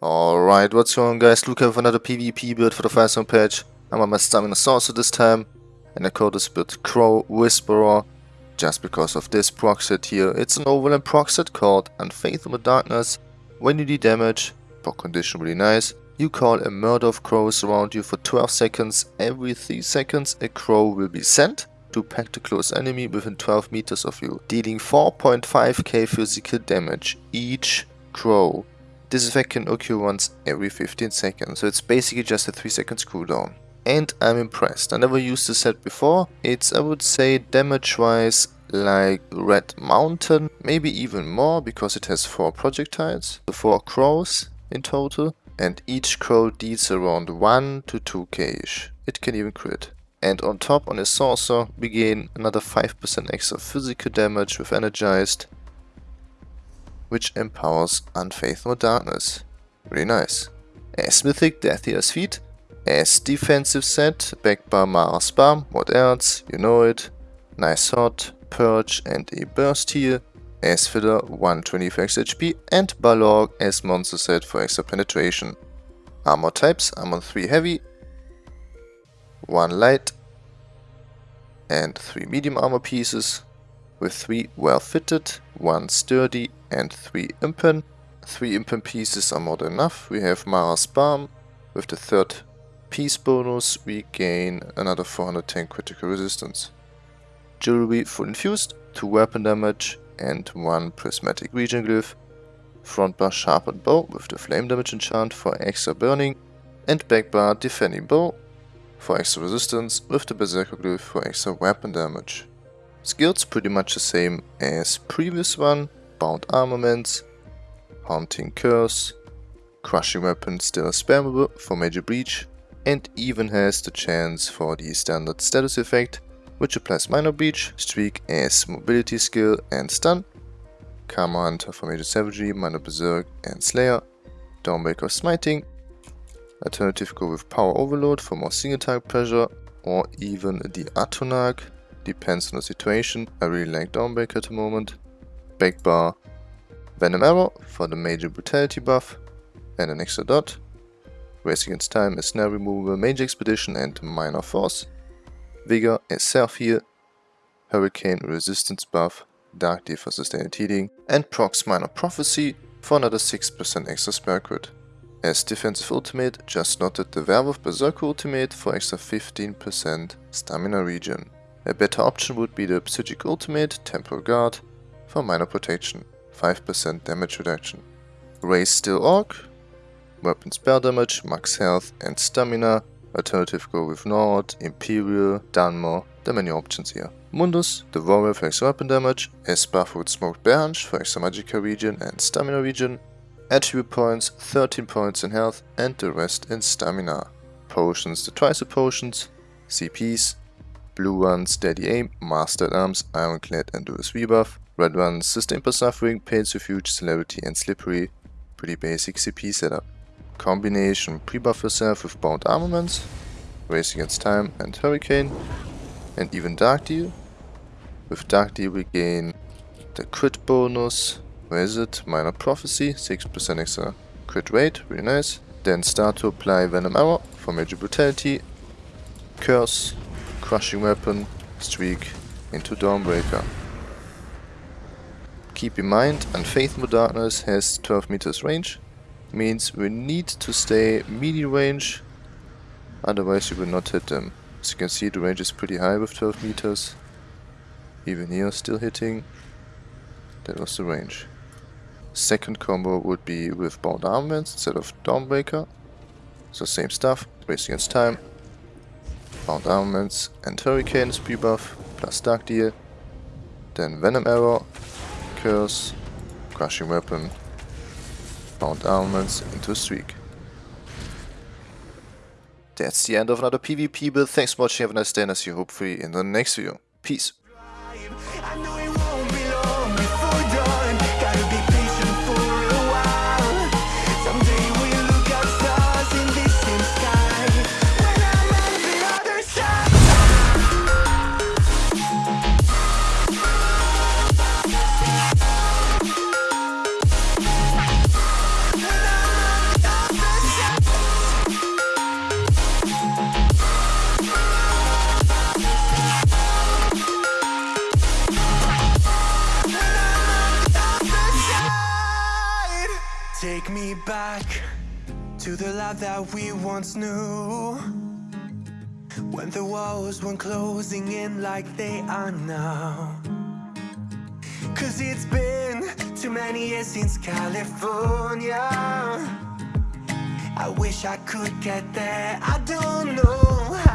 Alright, what's going on guys? Luca with another PvP build for the Firesong patch. I'm on my Stamina Sorcerer this time, and I call this build Crow Whisperer, just because of this proc here. It's an overland proc set called Unfathomable Darkness. When you do damage, proc condition really nice, you call a murder of crows around you for 12 seconds. Every 3 seconds a crow will be sent to pack the close enemy within 12 meters of you, dealing 4.5k physical damage each crow. This effect can occur once every 15 seconds, so it's basically just a 3 seconds cooldown. And I'm impressed, I never used this set before, it's I would say damage wise like Red Mountain, maybe even more because it has 4 projectiles, the 4 crows in total, and each crow deals around 1 to 2k ish, it can even crit. And on top on his sorcerer we gain another 5% extra physical damage with energized which empowers Unfathomable Darkness. Really nice. As Mythic Death Dealer's Fete, as defensive set, backed by Mara's Balm, what else, you know it. Nice Hot, Purge and a Burst here, as filler 120 for extra HP and Balorgh as monster set for extra penetration. Armor types, Armor 3 heavy, 1 light and 3 medium armor pieces, with 3 well fitted, 1 sturdy and 3 impen. 3 impen pieces are more than enough. We have Mara's Balm. With the third piece bonus we gain another 410 critical resistance. Jewelry full infused, 2 weapon damage and 1 prismatic regen glyph. Front bar sharpened bow with the flame damage enchant for extra burning and back bar defending bow for extra resistance with the berserker glyph for extra weapon damage. Skills pretty much the same as previous one, bound armaments, haunting curse, crushing weapon still spammable for major breach, and even has the chance for the sundered status effect, which applies minor breach, streak as mobility skill and stun, karma hunter for major savagery, minor berserk and slayer, dawnbreaker smiting, alternative go with power overload for more single target pressure, or even the Atronach depends on the situation. I really like Dawnbreaker at the moment. Back bar, Venom Arrow for the major brutality buff and an extra dot. Race Against Time is snare removal, Major Expedition and Minor Force. Vigor is self heal, Hurricane resistance buff, Dark Deal for sustained healing, and Prox Minor Prophecy for another 6% extra spell crit. As defensive ultimate, just noted the Werewolf Berserker ultimate for extra 15% stamina regen. A better option would be the Psijic Ultimate Temporal Guard for minor protection, 5% damage reduction. Raise Steel Orc, weapon spell damage, max health and stamina, alternative go with Nord, Imperial, Dunmer, there are many options here. Mundus, the warrior for extra weapon damage, Esbaf with Smoked Bear for extra magical regen and stamina regen, attribute points, 13 points in health and the rest in stamina. Potions, the twice potions, CPs, Blue one Steady Aim, Master-at-Arms, Ironclad and Duelist Rebuff. Red one Sustained by Suffering, Pain's Refuge, Celerity and Slippery. Pretty basic CP setup. Combination pre-buff yourself with Bound Armaments, Race Against Time and Hurricane. And even Dark Deal. With Dark Deal we gain the crit bonus, where is it? Minor Prophecy, 6% extra crit rate, really nice. Then start to apply Venom Arrow for Major Brutality, Curse, Crushing Weapon, Streak into Dawnbreaker. Keep in mind, Unfathomable Darkness has 12 meters range, means we need to stay melee range, otherwise you will not hit them. As you can see the range is pretty high with 12 meters, even here still hitting, that was the range. Second combo would be with Bound Armaments instead of Dawnbreaker, so same stuff, race against time, Bound Armaments and Hurricane speed buff plus Dark Deal. Then Venom Arrow, Curse, Crushing Weapon, Bound Armaments into Streak. That's the end of another PvP build. Thanks for watching, have a nice day and I'll see you hopefully in the next video. Peace. Me back to the life that we once knew. When the walls weren't closing in like they are now. Cause it's been too many years since California. I wish I could get there, I don't know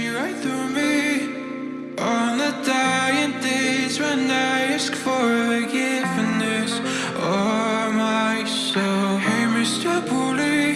see right through me on the dying days when I ask for forgiveness or myself? Hey, Mr. Bully,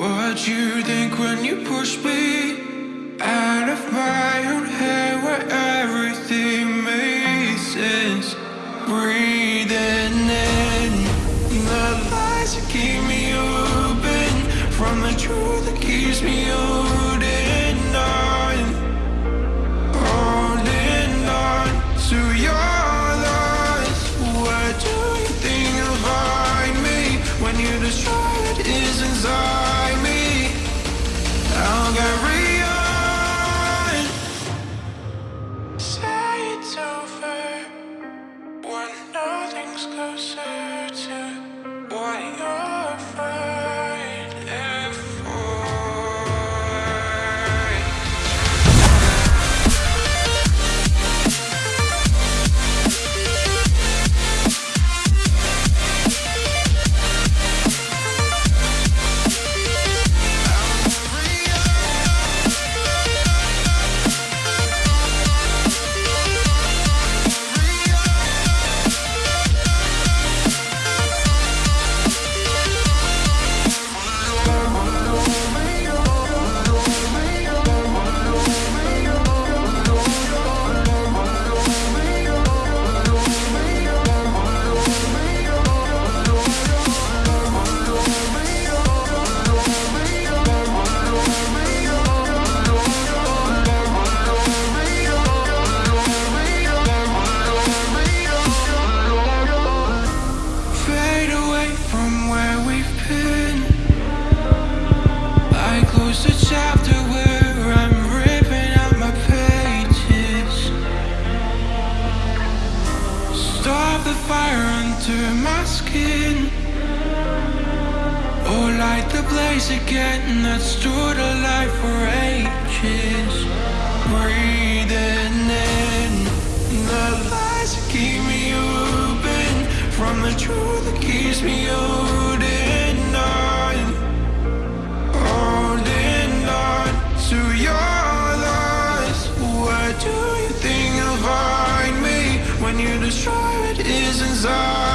what you think when you push me out of my own head where everything makes sense? Breathing in the lies that keep me open from the truth that keeps me holding under my skin. Oh, light the blaze again that stood alive for ages. Breathing in the lies that keep me open from the truth that keeps me holding on, holding on to your lies. Where do you think you'll find me when you destroy what is inside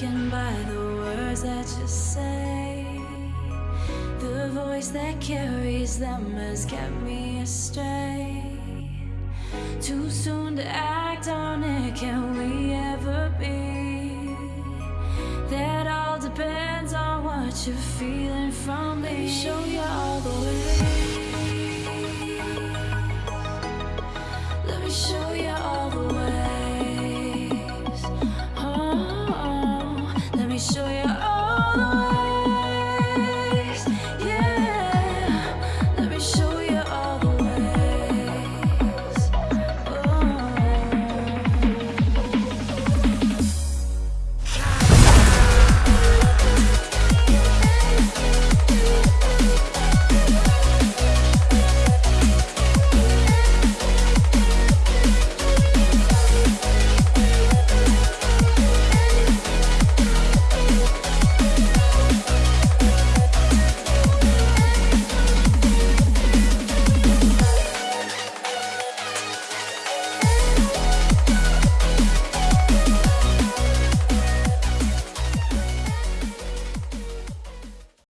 by the words that you say. The voice that carries them has kept me astray. Too soon to act on it, can we ever be? That all depends on what you're feeling from me. Let me show you all the way. Let me show you all Oh.